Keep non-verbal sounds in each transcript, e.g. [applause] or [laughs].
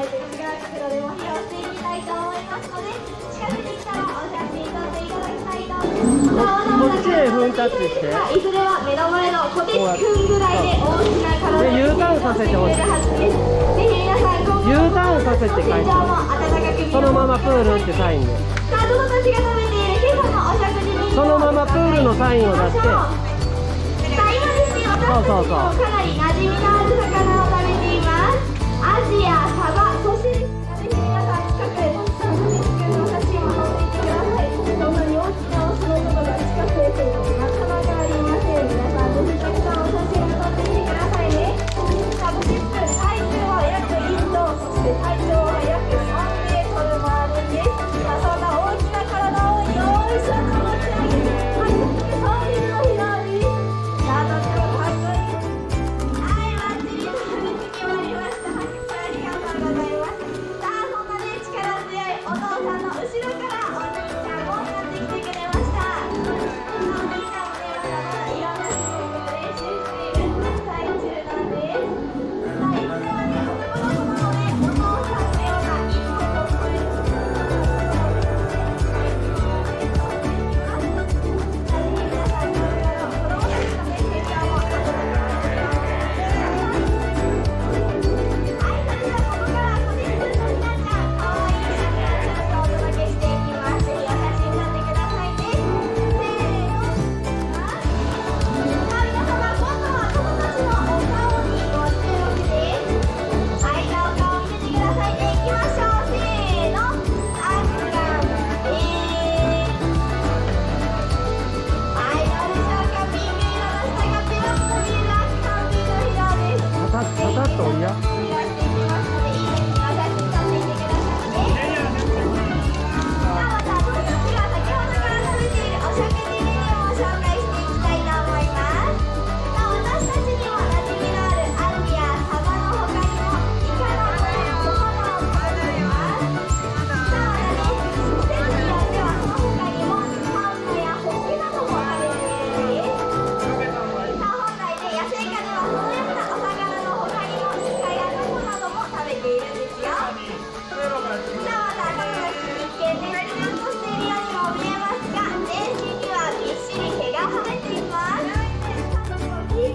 ないでも拾していきたいと思いますので近くに来たらお写真撮っていただきたいと思いますこっしていずれは目の前の小手んぐらいで大きな体に U ターンさせてほしいぜひ皆さん今後 U ターンさせて返してそのままプールってサインでさあどのたちが食べている今朝のお食事にそのままプールのサインを出してさあ今ですね私たちもかなり馴染みの刷抖音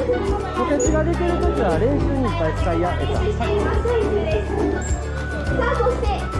補欠が出てるときは練習にいっぱい使いやえた。はい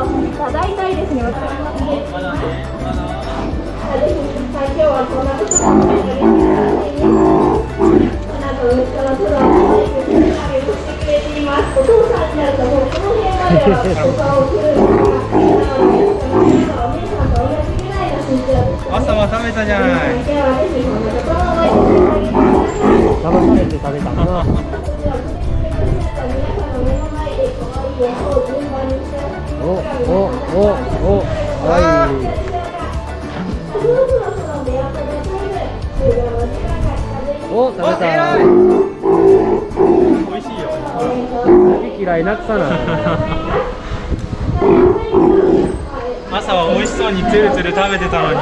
ただいたいですね。朝は食べたじゃん。お食べた美味しいよ。嫌いなくさな [laughs] 朝は美味しそうにつるつる食べてたのに。